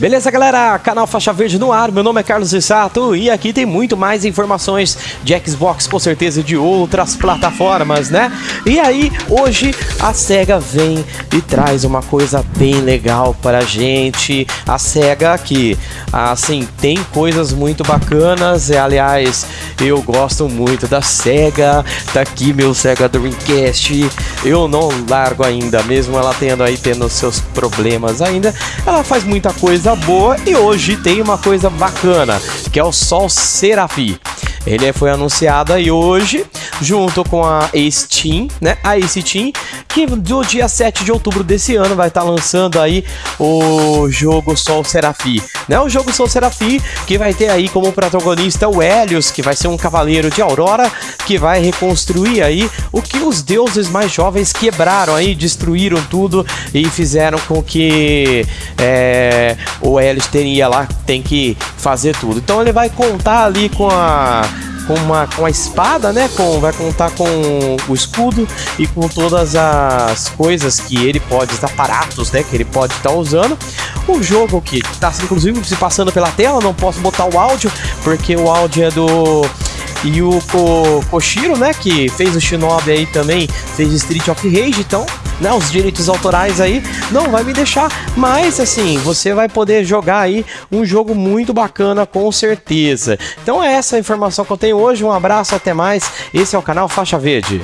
Beleza, galera? Canal Faixa Verde no ar. Meu nome é Carlos Issato e aqui tem muito mais informações de Xbox, com certeza de outras plataformas, né? E aí, hoje a SEGA vem e traz uma coisa bem legal pra gente. A SEGA que, assim, tem coisas muito bacanas. E, aliás, eu gosto muito da SEGA. Tá aqui meu SEGA Dreamcast. Eu não largo ainda, mesmo ela tendo aí tendo seus problemas ainda. Ela faz muita coisa coisa boa e hoje tem uma coisa bacana, que é o Sol Serafi. Ele foi anunciado aí hoje, junto com a Steam, né? A Steam, que do dia 7 de outubro desse ano vai estar tá lançando aí o jogo Sol Serafi, né? O jogo Sol Serafi, que vai ter aí como protagonista o Helios, que vai ser um cavaleiro de Aurora, que vai reconstruir aí o que os deuses mais jovens quebraram aí, destruíram tudo e fizeram com que é, o Helios teria lá, tem que fazer tudo. Então ele vai contar ali com a com, uma, com a espada, né? Com, vai contar com o escudo e com todas as coisas que ele pode, os aparatos, né? Que ele pode estar tá usando. O jogo que está inclusive se passando pela tela, não posso botar o áudio, porque o áudio é do e o Ko Koshiro, né, que fez o Shinobi aí também, fez Street of Rage, então, né, os direitos autorais aí não vai me deixar, mas assim, você vai poder jogar aí um jogo muito bacana com certeza. Então é essa a informação que eu tenho hoje, um abraço, até mais, esse é o canal Faixa Verde.